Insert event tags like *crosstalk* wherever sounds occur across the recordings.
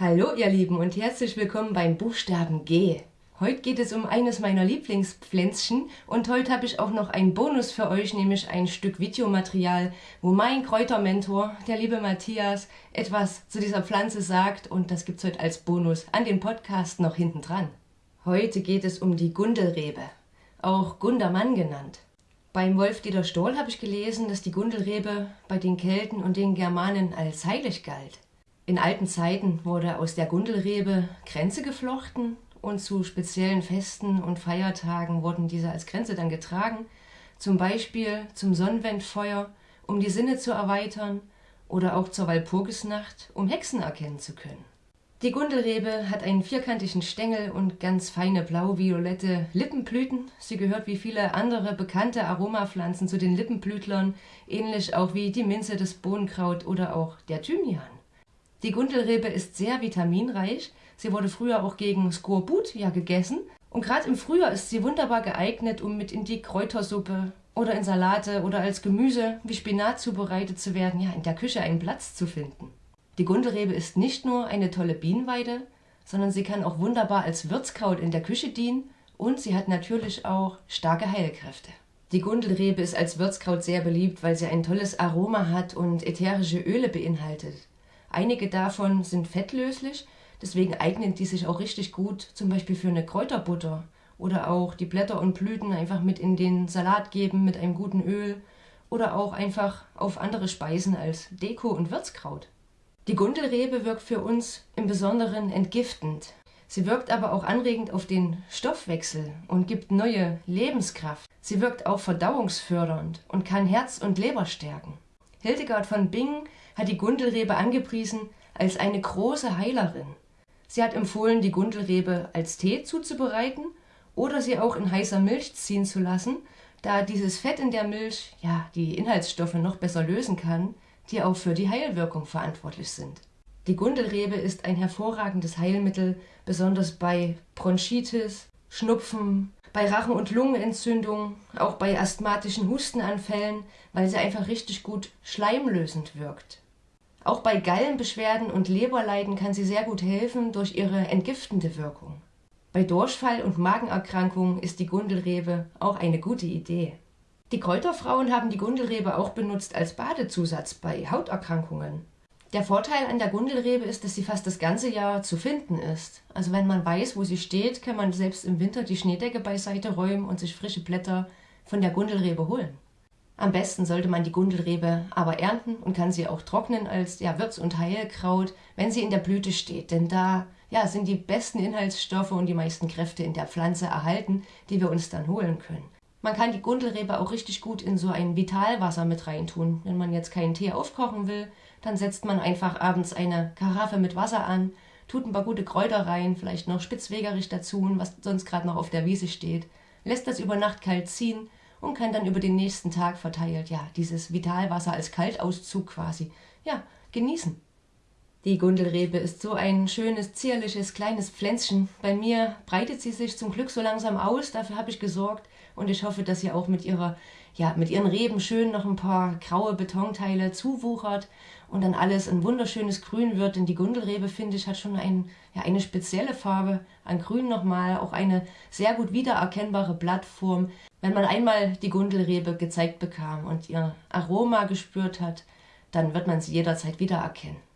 Hallo ihr Lieben und herzlich willkommen beim Buchstaben G. Heute geht es um eines meiner Lieblingspflänzchen und heute habe ich auch noch einen Bonus für euch, nämlich ein Stück Videomaterial, wo mein Kräutermentor, der liebe Matthias, etwas zu dieser Pflanze sagt und das gibt es heute als Bonus an den Podcast noch hinten dran. Heute geht es um die Gundelrebe, auch Gundermann genannt. Beim Wolf-Dieter Stohl habe ich gelesen, dass die Gundelrebe bei den Kelten und den Germanen als heilig galt. In alten Zeiten wurde aus der Gundelrebe Kränze geflochten und zu speziellen Festen und Feiertagen wurden diese als Kränze dann getragen, zum Beispiel zum Sonnenwendfeuer, um die Sinne zu erweitern oder auch zur Walpurgisnacht, um Hexen erkennen zu können. Die Gundelrebe hat einen vierkantigen Stängel und ganz feine blau-violette Lippenblüten. Sie gehört wie viele andere bekannte Aromapflanzen zu den Lippenblütlern, ähnlich auch wie die Minze, das Bohnenkraut oder auch der Thymian. Die Gundelrebe ist sehr vitaminreich. Sie wurde früher auch gegen Skorbut ja gegessen. Und gerade im Frühjahr ist sie wunderbar geeignet, um mit in die Kräutersuppe oder in Salate oder als Gemüse wie Spinat zubereitet zu werden, ja, in der Küche einen Platz zu finden. Die Gundelrebe ist nicht nur eine tolle Bienenweide, sondern sie kann auch wunderbar als Würzkraut in der Küche dienen und sie hat natürlich auch starke Heilkräfte. Die Gundelrebe ist als Würzkraut sehr beliebt, weil sie ein tolles Aroma hat und ätherische Öle beinhaltet. Einige davon sind fettlöslich, deswegen eignen die sich auch richtig gut zum Beispiel für eine Kräuterbutter oder auch die Blätter und Blüten einfach mit in den Salat geben mit einem guten Öl oder auch einfach auf andere Speisen als Deko und Würzkraut. Die Gundelrebe wirkt für uns im Besonderen entgiftend. Sie wirkt aber auch anregend auf den Stoffwechsel und gibt neue Lebenskraft. Sie wirkt auch verdauungsfördernd und kann Herz und Leber stärken. Hildegard von Bingen hat die Gundelrebe angepriesen als eine große Heilerin. Sie hat empfohlen, die Gundelrebe als Tee zuzubereiten oder sie auch in heißer Milch ziehen zu lassen, da dieses Fett in der Milch ja die Inhaltsstoffe noch besser lösen kann, die auch für die Heilwirkung verantwortlich sind. Die Gundelrebe ist ein hervorragendes Heilmittel, besonders bei Bronchitis, Schnupfen, bei Rachen- und Lungenentzündung, auch bei asthmatischen Hustenanfällen, weil sie einfach richtig gut schleimlösend wirkt. Auch bei Gallenbeschwerden und Leberleiden kann sie sehr gut helfen durch ihre entgiftende Wirkung. Bei Durchfall und Magenerkrankungen ist die Gundelrebe auch eine gute Idee. Die Kräuterfrauen haben die Gundelrebe auch benutzt als Badezusatz bei Hauterkrankungen. Der Vorteil an der Gundelrebe ist, dass sie fast das ganze Jahr zu finden ist. Also wenn man weiß, wo sie steht, kann man selbst im Winter die Schneedecke beiseite räumen und sich frische Blätter von der Gundelrebe holen. Am besten sollte man die Gundelrebe aber ernten und kann sie auch trocknen als ja, Würz- und Heilkraut, wenn sie in der Blüte steht. Denn da ja, sind die besten Inhaltsstoffe und die meisten Kräfte in der Pflanze erhalten, die wir uns dann holen können. Man kann die Gundelrebe auch richtig gut in so ein Vitalwasser mit reintun. Wenn man jetzt keinen Tee aufkochen will, dann setzt man einfach abends eine Karaffe mit Wasser an, tut ein paar gute Kräuter rein, vielleicht noch Spitzwegerich dazu, was sonst gerade noch auf der Wiese steht, lässt das über Nacht kalt ziehen und kann dann über den nächsten Tag verteilt, ja, dieses Vitalwasser als Kaltauszug quasi, ja, genießen. Die Gundelrebe ist so ein schönes, zierliches, kleines Pflänzchen. Bei mir breitet sie sich zum Glück so langsam aus, dafür habe ich gesorgt und ich hoffe, dass sie auch mit ihrer, ja, mit ihren Reben schön noch ein paar graue Betonteile zuwuchert und dann alles ein wunderschönes Grün wird, denn die Gundelrebe, finde ich, hat schon ein, ja, eine spezielle Farbe an Grün nochmal, auch eine sehr gut wiedererkennbare Blattform. Wenn man einmal die Gundelrebe gezeigt bekam und ihr Aroma gespürt hat, dann wird man sie jederzeit wiedererkennen.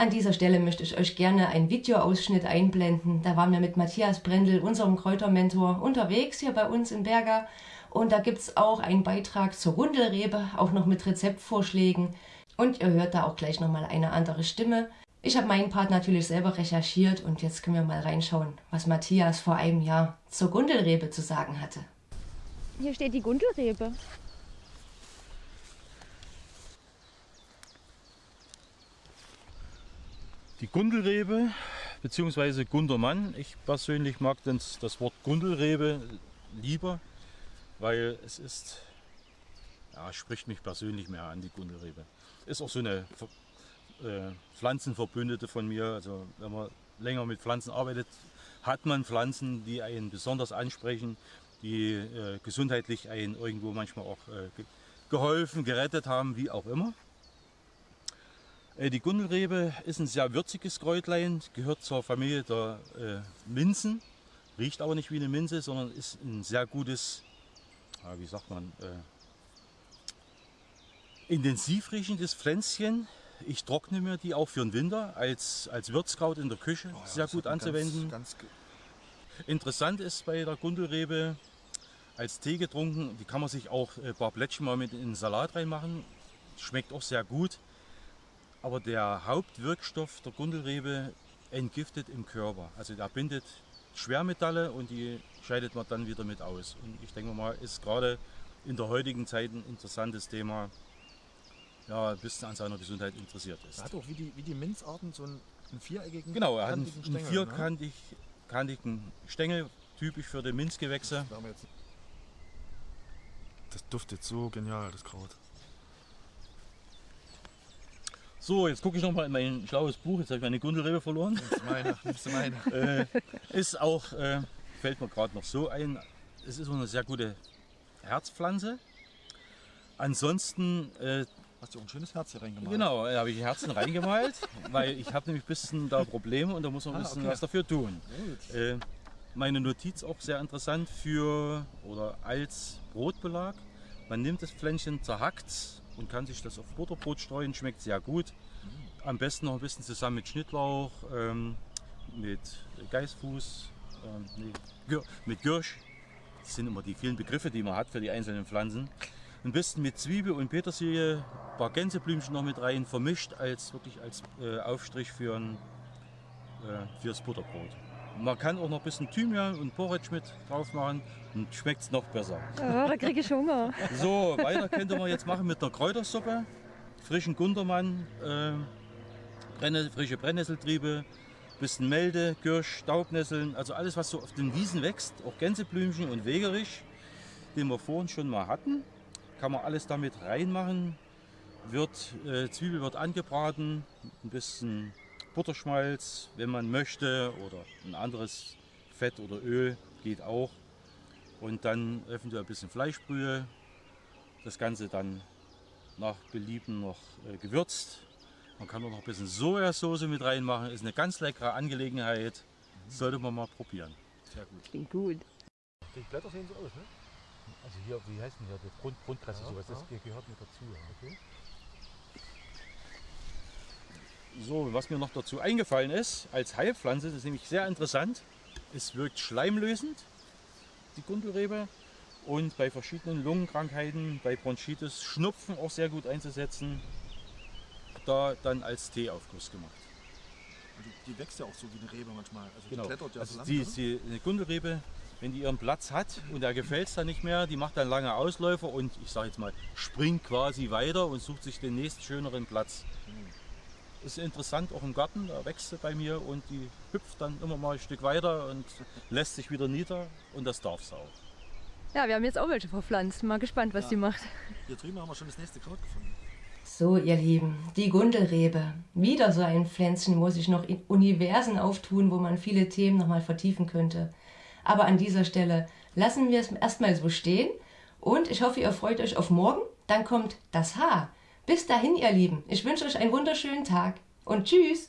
An dieser Stelle möchte ich euch gerne einen Videoausschnitt einblenden. Da waren wir mit Matthias Brendel, unserem Kräutermentor, unterwegs hier bei uns in Berger. Und da gibt es auch einen Beitrag zur Gundelrebe, auch noch mit Rezeptvorschlägen. Und ihr hört da auch gleich nochmal eine andere Stimme. Ich habe meinen Part natürlich selber recherchiert und jetzt können wir mal reinschauen, was Matthias vor einem Jahr zur Gundelrebe zu sagen hatte. Hier steht die Gundelrebe. Die Gundelrebe bzw. Gundermann. Ich persönlich mag das, das Wort Gundelrebe lieber, weil es ist, ja, spricht mich persönlich mehr an, die Gundelrebe. Ist auch so eine äh, Pflanzenverbündete von mir. Also wenn man länger mit Pflanzen arbeitet, hat man Pflanzen, die einen besonders ansprechen, die äh, gesundheitlich einen irgendwo manchmal auch äh, geholfen, gerettet haben, wie auch immer. Äh, die Gundelrebe ist ein sehr würziges Kräutlein, gehört zur Familie der äh, Minzen, riecht aber nicht wie eine Minze, sondern ist ein sehr gutes, ja, wie sagt man, äh, intensiv riechendes Pflänzchen. Ich trockne mir die auch für den Winter als, als Würzkraut in der Küche Oh ja, sehr gut anzuwenden. Ganz, ganz, Interessant ist bei der Gundelrebe als Tee getrunken, die kann man sich auch äh, ein paar Blättchen mal mit in den Salat reinmachen. Schmeckt auch sehr gut. Aber der Hauptwirkstoff der Gundelrebe entgiftet im Körper. Also der bindet Schwermetalle und die scheidet man dann wieder mit aus. Und ich denke mal, ist gerade in der heutigen Zeit ein interessantes Thema, ja, bis an seiner Gesundheit interessiert ist. er hat auch wie die, wie die Minzarten so einen, einen viereckigen Genau, er hat einen, kantigen einen Stängel, ne? vierkantig, kantigen Stängel, typisch für die Minzgewächse. Das duftet so genial, das Kraut. So, jetzt gucke ich noch mal in mein schlaues Buch. Jetzt habe ich meine Gundelrebe verloren. Das ist meine, das ist meine. *laughs* äh, ist auch, äh, fällt mir gerade noch so ein, es ist eine sehr gute Herzpflanze. Ansonsten, äh, Hast du auch ein schönes Herz hier reingemalt? genau, da habe ich Herzen reingemalt, *laughs* weil ich habe nämlich ein bisschen da Probleme und da muss man ein Ah, bisschen okay. was dafür tun. Äh, meine Notiz auch sehr interessant für oder als Brotbelag. Man nimmt das Pflänzchen, zerhackt und kann sich das auf Butterbrot streuen, schmeckt sehr gut. Am besten noch ein bisschen zusammen mit Schnittlauch, ähm, mit Geißfuß, ähm, nee, mit Gürsch. Das sind immer die vielen Begriffe, die man hat für die einzelnen Pflanzen. Ein bisschen mit Zwiebel und Petersilie, ein paar Gänseblümchen noch mit rein, vermischt als wirklich als äh, Aufstrich für ein, äh, fürs Butterbrot. Man kann auch noch ein bisschen Thymian und Porridge mit drauf machen und schmeckt es noch besser. Oh, da kriege ich Hunger. So, weiter könnte man jetzt machen mit einer Kräutersuppe, frischen Gundermann, äh, Brenne, frische Brennnesseltriebe, bisschen Melde, Kirsch, Staubnesseln, also alles, was so auf den Wiesen wächst, auch Gänseblümchen und Wegerich, den wir vorhin schon mal hatten, kann man alles damit reinmachen. Wird, äh, Zwiebel wird angebraten, ein bisschen Butterschmalz, wenn man möchte, oder ein anderes Fett oder Öl geht auch. Und dann eventuell ein bisschen Fleischbrühe. Das Ganze dann nach Belieben noch äh, gewürzt. Man kann auch noch ein bisschen Sojasauce mit reinmachen. Ist eine ganz leckere Angelegenheit. Sollte man mal probieren. Sehr gut. Klingt gut. Die Blätter sehen so aus, ne? Also hier, wie heißt denn hier, die Grund, Grundkresse, Ja, sowas, das ja. gehört mit dazu. Okay. So, was mir noch dazu eingefallen ist, als Heilpflanze, das ist nämlich sehr interessant, es wirkt schleimlösend, die Gundelrebe, und bei verschiedenen Lungenkrankheiten, bei Bronchitis, Schnupfen auch sehr gut einzusetzen, da dann als Teeaufguss gemacht. Also die wächst ja auch so wie eine Rebe manchmal. Also die Genau. klettert ja so Also lang. die, ne? die, eine Gundelrebe, wenn die ihren Platz hat und der gefällt es dann nicht mehr, die macht dann lange Ausläufer und ich sage jetzt mal, springt quasi weiter und sucht sich den nächsten schöneren Platz. Ist interessant, auch im Garten, da wächst sie bei mir und die hüpft dann immer mal ein Stück weiter und lässt sich wieder nieder und das darf sie auch. Ja, wir haben jetzt auch welche verpflanzt. Mal gespannt, was die macht. Hier drüben haben wir schon das nächste Kraut gefunden. So, ihr Lieben, die Gundelrebe. Wieder so ein Pflänzchen, wo sich noch in Universen auftun, wo man viele Themen nochmal vertiefen könnte. Aber an dieser Stelle lassen wir es erstmal so stehen und ich hoffe, ihr freut euch auf morgen. Dann kommt das Haar. Bis dahin, ihr Lieben, ich wünsche euch einen wunderschönen Tag und tschüss!